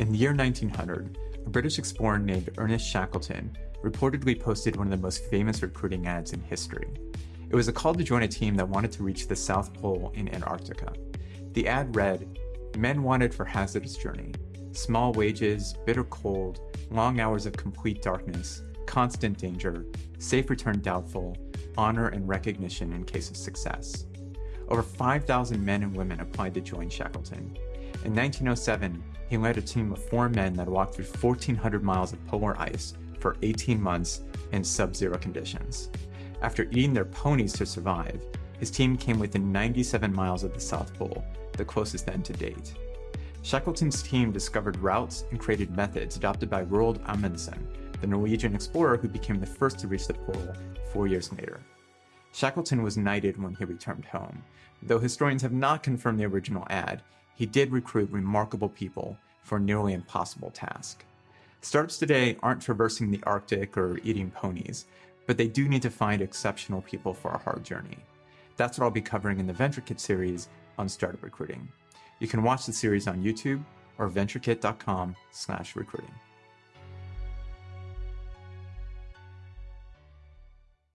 In the year 1900, a British explorer named Ernest Shackleton reportedly posted one of the most famous recruiting ads in history. It was a call to join a team that wanted to reach the South Pole in Antarctica. The ad read, Men wanted for hazardous journey, small wages, bitter cold, long hours of complete darkness, constant danger, safe return doubtful, honor and recognition in case of success. Over 5,000 men and women applied to join Shackleton. In 1907, he led a team of four men that walked through 1,400 miles of polar ice for 18 months in sub-zero conditions. After eating their ponies to survive, his team came within 97 miles of the South Pole, the closest then to date. Shackleton's team discovered routes and created methods adopted by Roald Amundsen, the Norwegian explorer who became the first to reach the pole four years later. Shackleton was knighted when he returned home. Though historians have not confirmed the original ad, he did recruit remarkable people for a nearly impossible task. Startups today aren't traversing the Arctic or eating ponies, but they do need to find exceptional people for a hard journey. That's what I'll be covering in the VentureKit series on startup recruiting. You can watch the series on YouTube or venturekit.com slash recruiting.